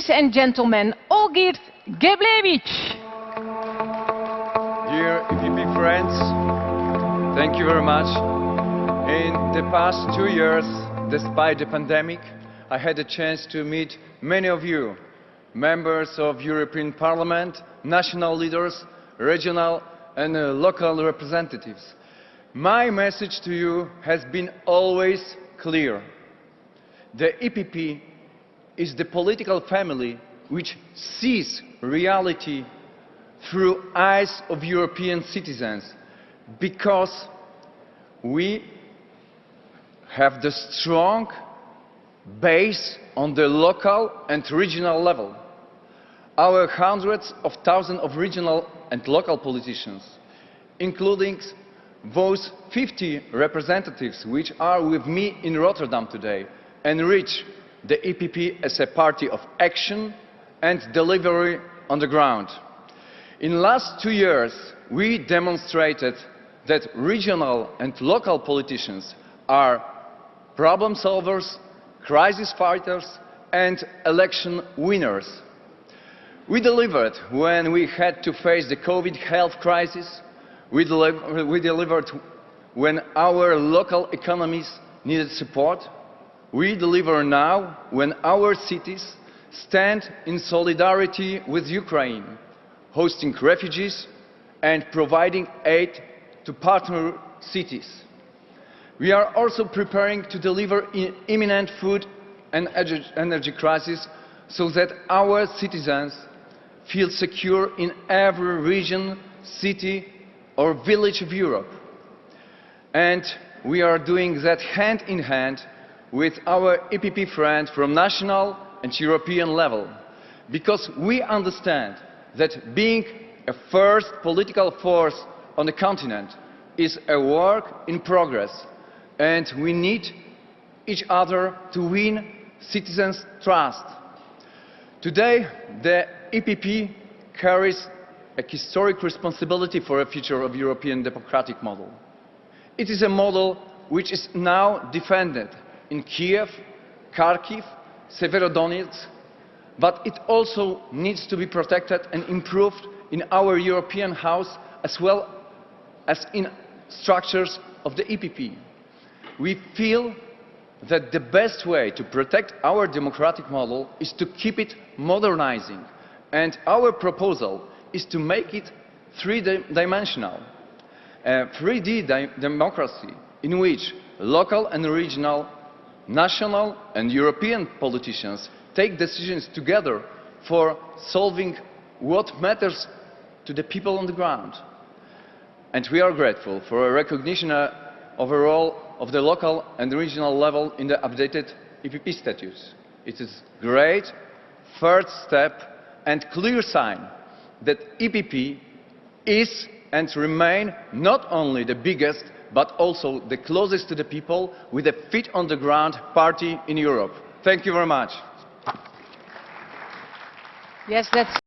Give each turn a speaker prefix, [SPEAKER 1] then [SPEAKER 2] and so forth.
[SPEAKER 1] ladies and gentlemen, Olgierd Geblewicz.
[SPEAKER 2] Dear EPP friends, thank you very much. In the past two years, despite the pandemic, I had a chance to meet many of you, members of European Parliament, national leaders, regional and uh, local representatives. My message to you has been always clear. The EPP is the political family which sees reality through eyes of European citizens because we have the strong base on the local and regional level. Our hundreds of thousands of regional and local politicians, including those 50 representatives which are with me in Rotterdam today, enrich the EPP as a party of action and delivery on the ground. In the last two years, we demonstrated that regional and local politicians are problem solvers, crisis fighters and election winners. We delivered when we had to face the COVID health crisis. We, we delivered when our local economies needed support. We deliver now when our cities stand in solidarity with Ukraine, hosting refugees and providing aid to partner cities. We are also preparing to deliver in imminent food and energy crisis so that our citizens feel secure in every region, city or village of Europe. And we are doing that hand in hand with our EPP friends from national and European level, because we understand that being a first political force on the continent is a work in progress, and we need each other to win citizens' trust. Today, the EPP carries a historic responsibility for the future of European democratic model. It is a model which is now defended in Kiev, Kharkiv, Severodonetsk, but it also needs to be protected and improved in our European house as well as in structures of the EPP. We feel that the best way to protect our democratic model is to keep it modernizing. And our proposal is to make it three-dimensional. Uh, A 3D democracy in which local and regional national and European politicians take decisions together for solving what matters to the people on the ground. And we are grateful for a recognition of a role of the local and regional level in the updated EPP statutes. It is a great first step and clear sign that EPP is and remain not only the biggest but also the closest to the people with a feet on the ground party in Europe. Thank you very much.
[SPEAKER 1] Yes, that's